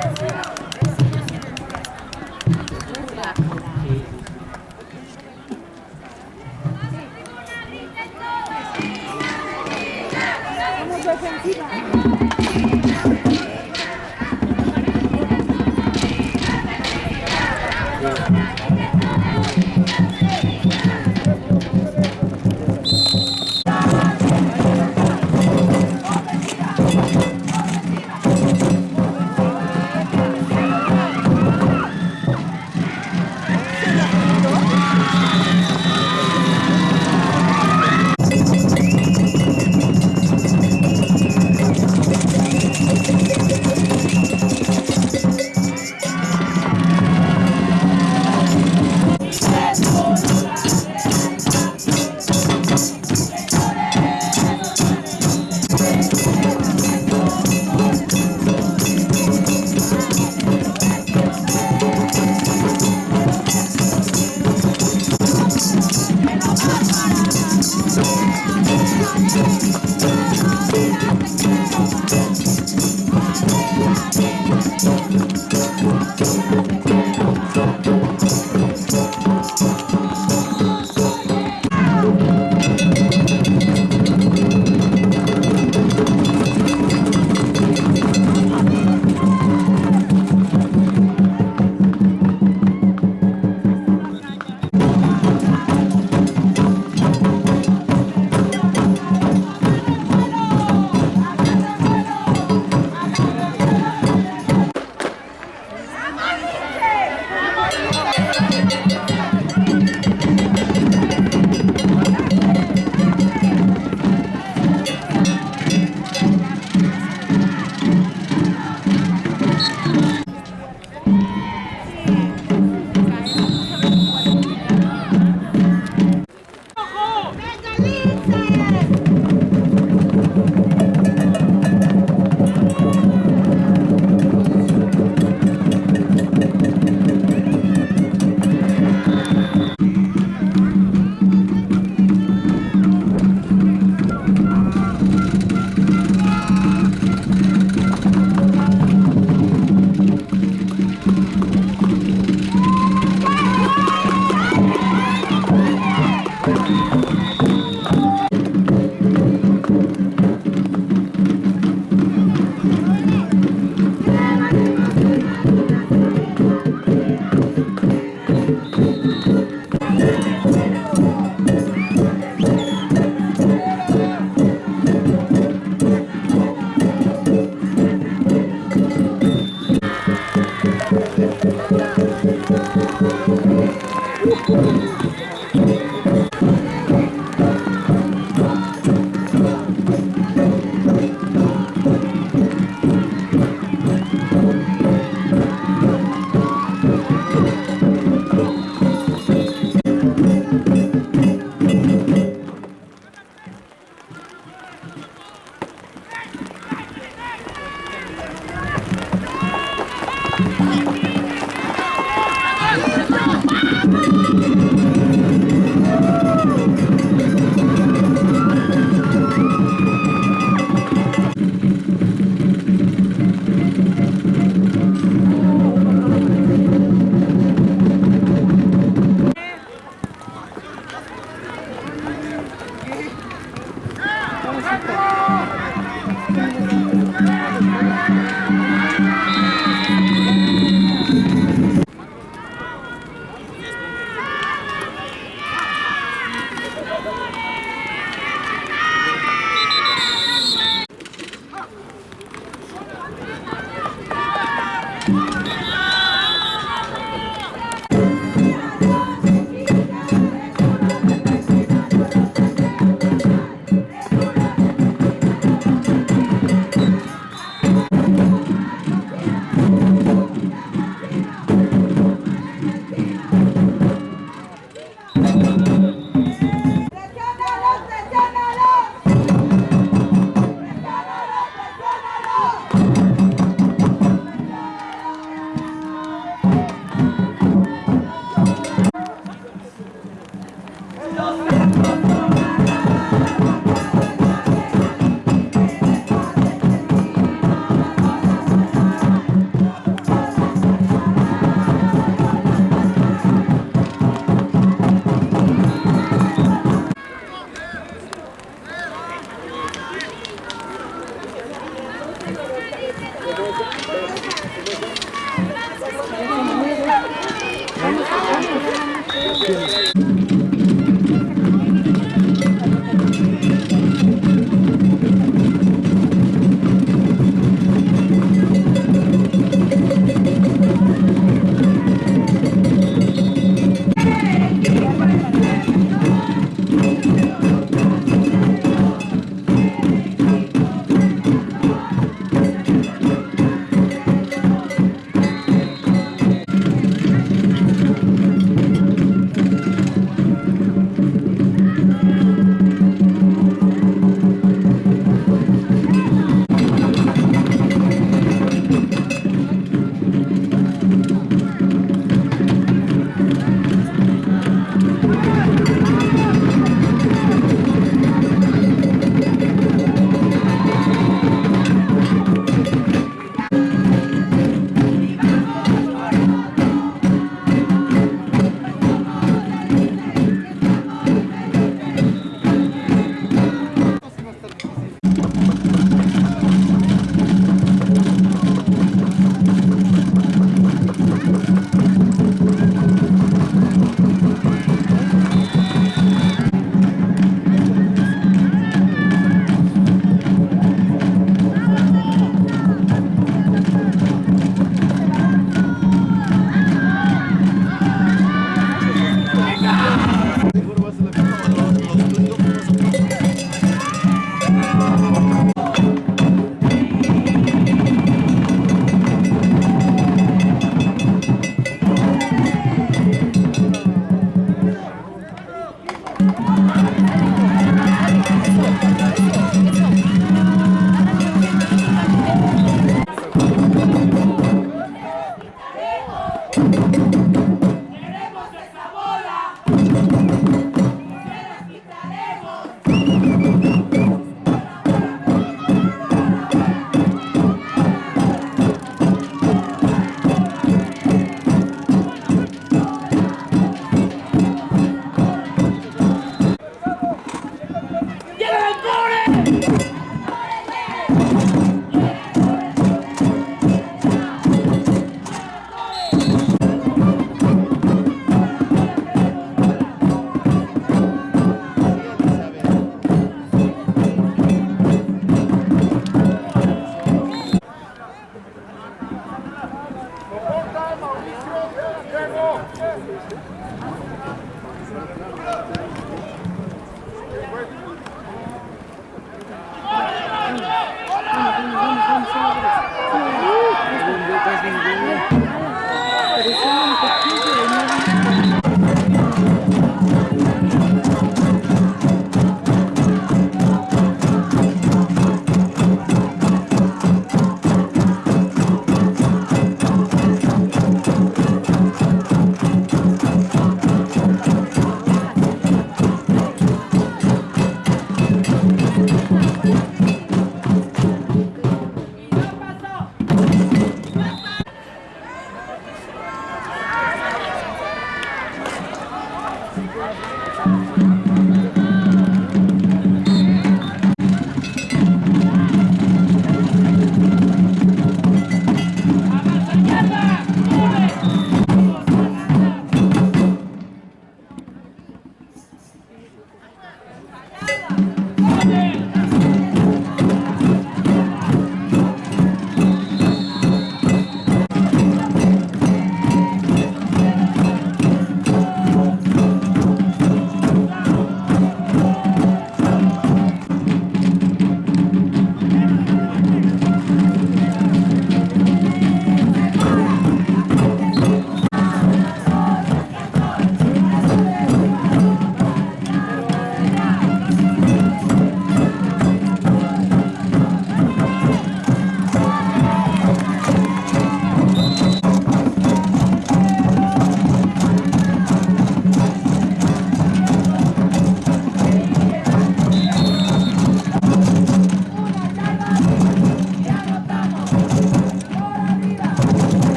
Yes,